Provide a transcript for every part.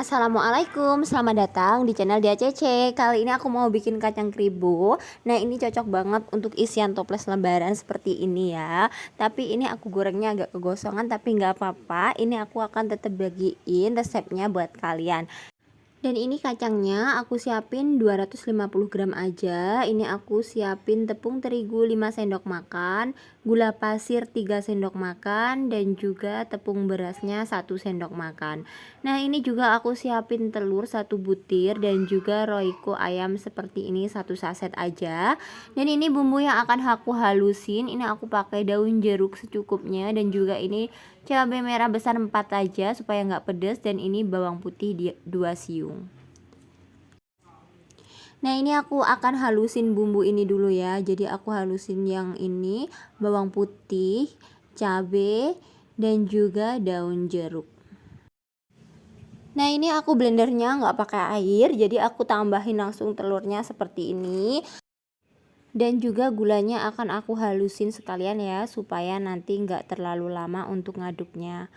Assalamualaikum, selamat datang di channel Dia Cece Kali ini aku mau bikin kacang kribo Nah ini cocok banget untuk isian toples lebaran seperti ini ya. Tapi ini aku gorengnya agak kegosongan tapi nggak apa-apa. Ini aku akan tetap bagiin resepnya buat kalian dan ini kacangnya aku siapin 250 gram aja. Ini aku siapin tepung terigu 5 sendok makan gula pasir 3 sendok makan dan juga tepung berasnya 1 sendok makan. Nah ini juga aku siapin telur satu butir dan juga roiko ayam seperti ini satu saset aja. Dan ini bumbu yang akan aku halusin. Ini aku pakai daun jeruk secukupnya dan juga ini cabai merah besar 4 aja supaya nggak pedas dan ini bawang putih 2 siung Nah ini aku akan halusin bumbu ini dulu ya. Jadi aku halusin yang ini Bawang putih, cabai, dan juga daun jeruk. Nah ini aku blendernya nggak pakai air Jadi aku tambahin langsung telurnya seperti ini. Dan juga gulanya akan aku halusin sekalian ya supaya nanti nggak terlalu lama untuk ngaduknya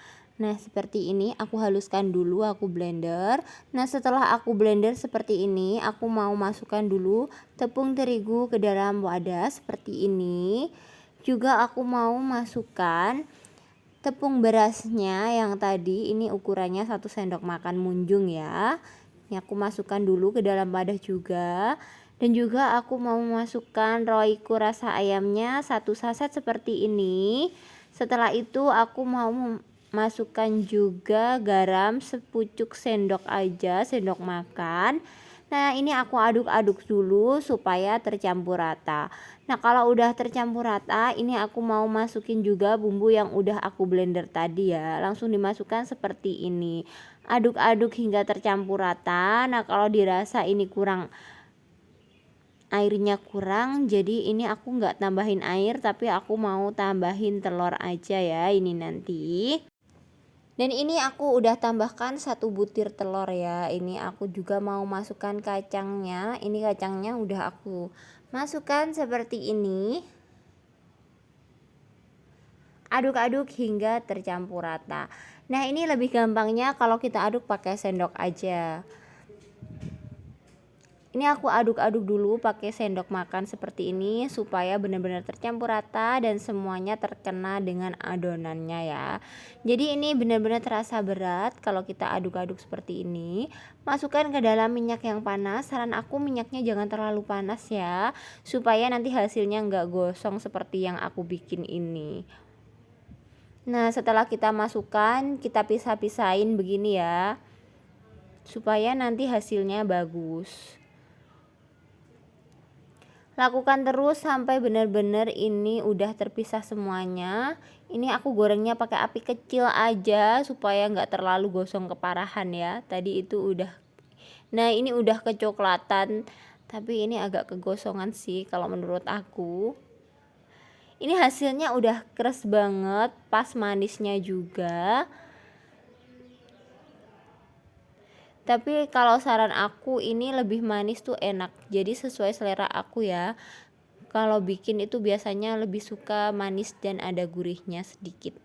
Nah seperti ini aku haluskan dulu aku blender. Nah setelah aku blender seperti ini aku mau masukkan dulu tepung terigu ke dalam wadah seperti ini. Juga aku mau masukkan tepung berasnya yang tadi ini ukurannya satu sendok makan munjung ya. Ini aku masukkan dulu ke dalam wadah juga. Dan juga aku mau memasukkan roiko rasa ayamnya satu saset seperti ini. Setelah itu aku mau masukkan juga garam sepucuk sendok aja sendok makan. Nah ini aku aduk-aduk dulu supaya tercampur rata. Nah kalau udah tercampur rata ini aku mau masukin juga bumbu yang udah aku blender tadi ya. Langsung dimasukkan seperti ini. Aduk-aduk hingga tercampur rata. Nah kalau dirasa ini kurang airnya kurang jadi ini aku nggak tambahin air tapi aku mau tambahin telur aja ya ini nanti dan ini aku udah tambahkan satu butir telur ya. Ini aku juga mau masukkan kacangnya. Ini kacangnya udah aku masukkan seperti ini. Aduk-aduk hingga tercampur rata. Nah ini lebih gampangnya kalau kita aduk pakai sendok aja ini aku aduk-aduk dulu pakai sendok makan seperti ini supaya benar-benar tercampur rata dan semuanya terkena dengan adonannya ya. Jadi ini benar-benar terasa berat kalau kita aduk-aduk seperti ini. Masukkan ke dalam minyak yang panas. Saran aku minyaknya jangan terlalu panas ya supaya nanti hasilnya nggak gosong seperti yang aku bikin ini. Nah setelah kita masukkan kita pisah-pisahin begini ya supaya nanti hasilnya bagus lakukan terus sampai benar-benar ini udah terpisah semuanya. Ini aku gorengnya pakai api kecil aja supaya nggak terlalu gosong keparahan ya. Tadi itu udah nah ini udah kecoklatan tapi ini agak kegosongan sih kalau menurut aku. Ini hasilnya udah keras banget pas manisnya juga tapi kalau saran aku ini lebih manis tuh enak. Jadi sesuai selera aku ya. Kalau bikin itu biasanya lebih suka manis dan ada gurihnya sedikit.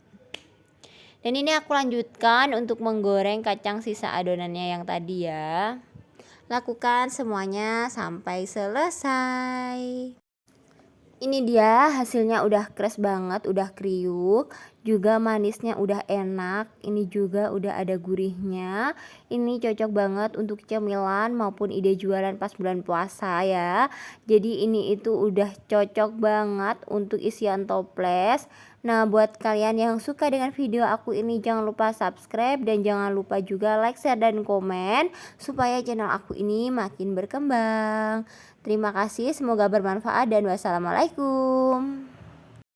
Dan ini aku lanjutkan untuk menggoreng kacang sisa adonannya yang tadi ya. Lakukan semuanya sampai selesai. Ini dia hasilnya udah keras banget udah kriuk juga manisnya udah enak ini juga udah ada gurihnya. Ini cocok banget untuk cemilan maupun ide jualan pas bulan puasa ya. Jadi ini itu udah cocok banget untuk isian toples. Nah buat kalian yang suka dengan video aku ini jangan lupa subscribe dan jangan lupa juga like, share, dan komen Supaya channel aku ini makin berkembang. Terima kasih semoga bermanfaat dan wassalamualaikum